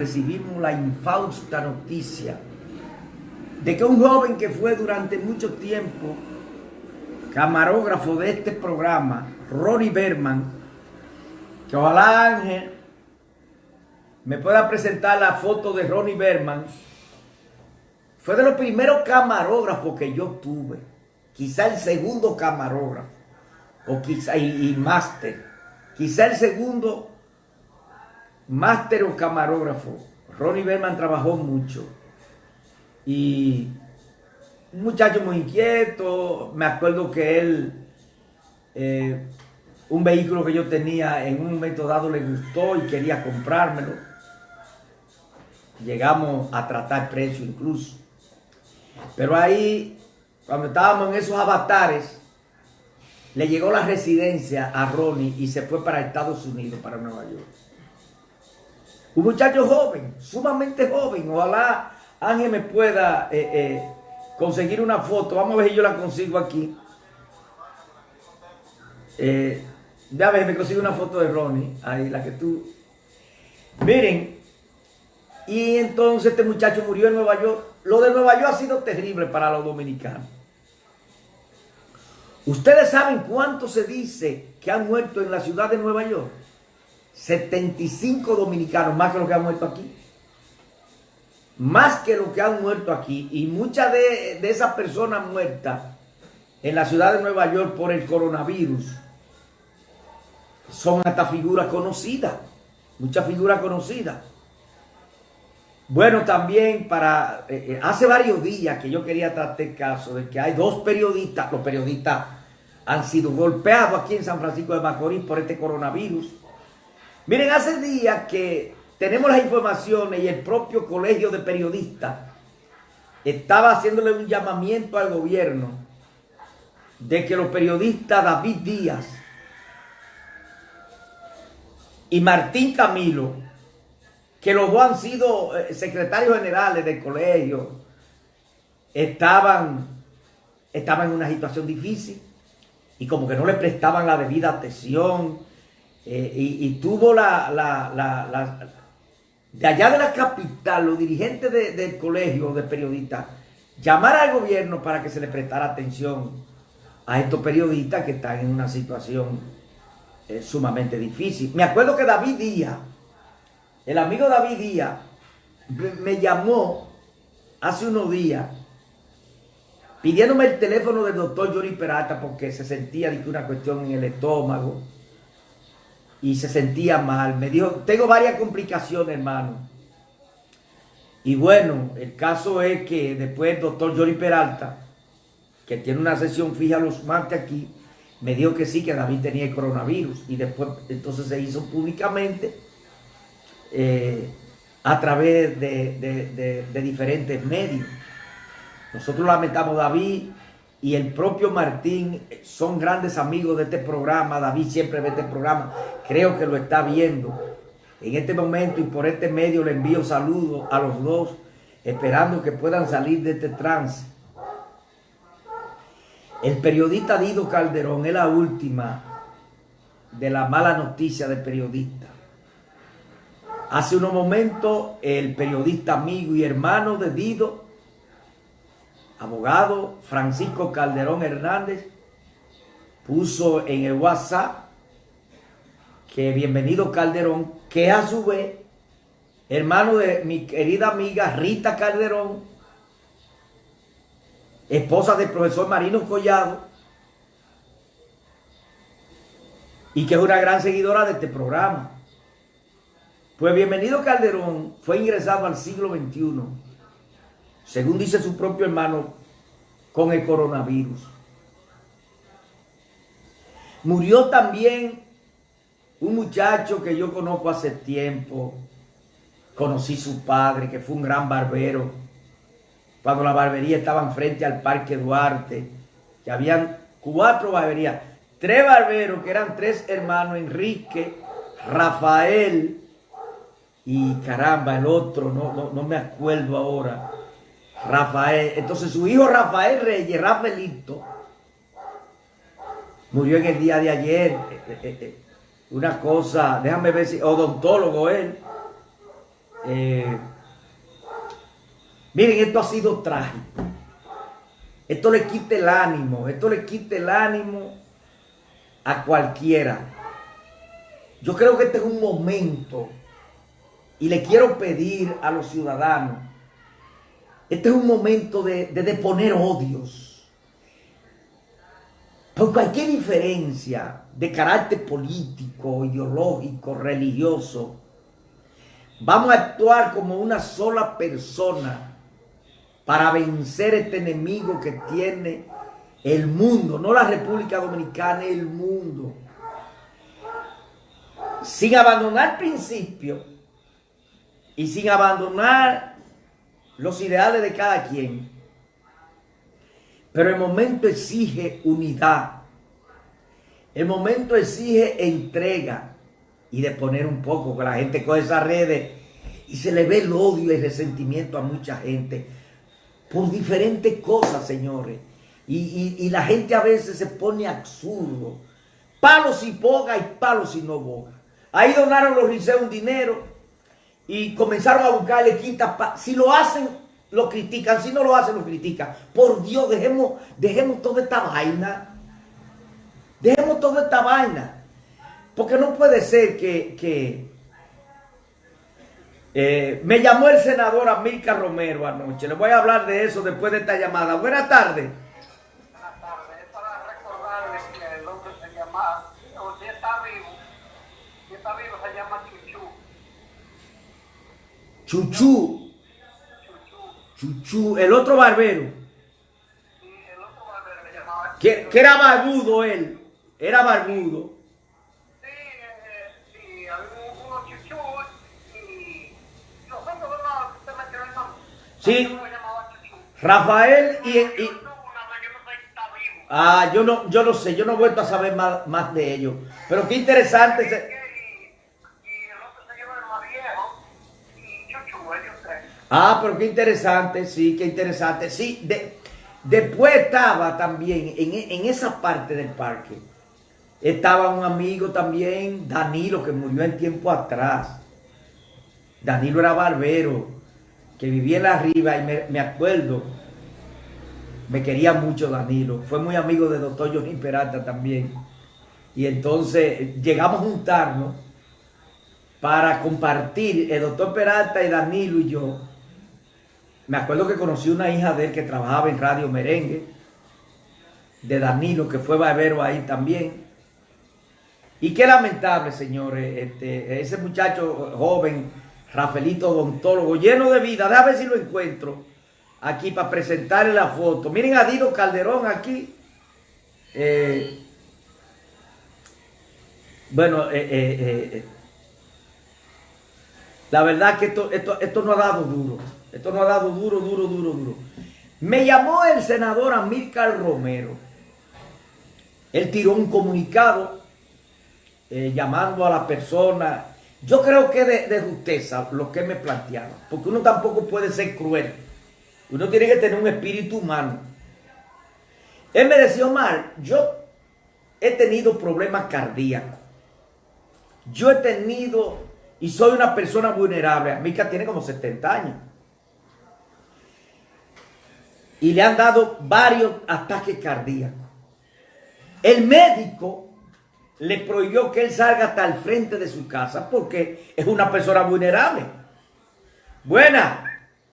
recibimos la infausta noticia de que un joven que fue durante mucho tiempo camarógrafo de este programa, Ronnie Berman, que ojalá Ángel me pueda presentar la foto de Ronnie Berman, fue de los primeros camarógrafos que yo tuve, quizá el segundo camarógrafo, o quizá, y, y máster, quizá el segundo máster o camarógrafo. Ronnie Berman trabajó mucho. Y un muchacho muy inquieto. Me acuerdo que él, eh, un vehículo que yo tenía en un momento dado le gustó y quería comprármelo. Llegamos a tratar precio incluso. Pero ahí, cuando estábamos en esos avatares, le llegó la residencia a Ronnie y se fue para Estados Unidos, para Nueva York. Un muchacho joven, sumamente joven. Ojalá Ángel me pueda eh, eh, conseguir una foto. Vamos a ver si yo la consigo aquí. Eh, a ver, me consigo una foto de Ronnie. Ahí, la que tú... Miren. Y entonces este muchacho murió en Nueva York. Lo de Nueva York ha sido terrible para los dominicanos. Ustedes saben cuánto se dice que han muerto en la ciudad de Nueva York. 75 dominicanos, más que los que han muerto aquí. Más que los que han muerto aquí. Y muchas de, esas personas muertas en la ciudad de Nueva York por el coronavirus son hasta figuras conocidas. Muchas figuras conocidas. Bueno, también para... Eh, eh, hace varios días que yo quería tratar el caso de que hay dos periodistas, los periodistas han sido golpeados aquí en San Francisco de Macorís por este coronavirus. Miren, hace días que tenemos las informaciones y el propio colegio de periodistas estaba haciéndole un llamamiento al gobierno de que los periodistas David Díaz y Martín Camilo, que los dos han sido eh, secretarios generales del colegio, estaban, estaban en una situación difícil y como que no le prestaban la debida atención eh, y, tuvo la, de allá de la capital, los dirigentes del colegio de periodistas, llamar al gobierno para que se le prestara atención a estos periodistas que están en una situación eh, sumamente difícil. Me acuerdo que David Díaz, el amigo David Díaz, me llamó hace unos días pidiéndome el teléfono del doctor Jory Peralta porque se sentía de una cuestión en el estómago y se sentía mal. Me dijo, tengo varias complicaciones, hermano. Y bueno, el caso es que después el doctor Jory Peralta, que tiene una sesión fija los martes aquí, me dijo que sí, que David tenía el coronavirus. Y después, entonces se hizo públicamente eh, a través de, de diferentes medios. Nosotros lamentamos, David y el propio Martín son grandes amigos de este programa. David siempre ve este programa. Creo que lo está viendo. En este momento y por este medio le envío saludos a los dos, esperando que puedan salir de este trance. El periodista Dido Calderón es la última de la mala noticia del periodista. Hace unos momentos el periodista amigo y hermano de Dido abogado Francisco Calderón Hernández puso en el WhatsApp que bienvenido Calderón, que a su vez, hermano de mi querida amiga Rita Calderón, esposa del profesor Marino Collado, y que es una gran seguidora de este programa. Pues bienvenido Calderón fue ingresado al siglo XXI según dice su propio hermano, con el coronavirus. Murió también un muchacho que yo conozco hace tiempo. Conocí su padre, que fue un gran barbero. Cuando la barbería estaba frente al Parque Duarte, que habían cuatro barberías. Tres barberos, que eran tres hermanos, Enrique, Rafael y caramba, el otro, no, no, no me acuerdo ahora. Rafael, entonces su hijo Rafael Reyes, Rafaelito, murió en el día de ayer. Eh, eh, eh, una cosa, déjame ver si, odontólogo él. Miren, esto ha sido trágico. Esto le quita el ánimo, esto le quita el ánimo a cualquiera. Yo creo que este es un momento y le quiero pedir a los ciudadanos, este es un momento de, de deponer odios. Por cualquier diferencia de carácter político, ideológico, religioso, vamos a actuar como una sola persona para vencer este enemigo que tiene el mundo, no la República Dominicana, el mundo. Sin abandonar principios y sin abandonar los ideales de cada quien. Pero el momento exige unidad. El momento exige entrega y de poner un poco, que la gente coge esas redes y se le ve el odio y el resentimiento a mucha gente por diferentes cosas, señores. Y, la gente a veces se pone absurdo. Palos y boga y palos y no boga. Ahí donaron los liceos un dinero y comenzaron a buscarle quinta. Si lo hacen, lo critican. Si no lo hacen, lo critican. Por Dios, dejemos, dejemos toda esta vaina. Dejemos toda esta vaina. Porque no puede ser que... Eh, me llamó el senador Amílcar Romero anoche. Le voy a hablar de eso después de esta llamada. Buenas tardes. Chuchu. Chuchu. El otro barbero. Que, que era barbudo él. Era barbudo. Sí. Rafael y, y Ah, yo no, yo no sé, yo no he vuelto a saber más, más de ellos. Pero qué interesante. Ah, pero qué interesante, sí, qué interesante. Sí, de, después estaba también en, esa parte del parque. Estaba un amigo también, Danilo, que murió en tiempo atrás. Danilo era barbero, que vivía en la arriba y me, acuerdo, me quería mucho Danilo. Fue muy amigo de doctor Johnny Peralta también. Y entonces llegamos a juntarnos para compartir, el doctor Peralta y Danilo y yo, me acuerdo que conocí una hija de él que trabajaba en Radio Merengue, de Danilo, que fue barbero ahí también. Y qué lamentable, señores, este, ese muchacho joven, Rafaelito odontólogo, lleno de vida. Déjame ver si lo encuentro aquí para presentarle la foto. Miren a Dino Calderón aquí. Eh, bueno, eh, eh, la verdad que esto, esto, esto no ha dado duro. Esto no ha dado duro, duro, duro, duro. Me llamó el senador Amílcar Romero. Él tiró un comunicado eh, llamando a la persona. Yo creo que de, de justeza lo que me planteaba. Porque uno tampoco puede ser cruel. Uno tiene que tener un espíritu humano. Él me decía, Omar, yo he tenido problemas cardíacos. Yo he tenido y soy una persona vulnerable. Amílcar tiene como 70 años y le han dado varios ataques cardíacos. El médico le prohibió que él salga hasta el frente de su casa porque es una persona vulnerable. Buena.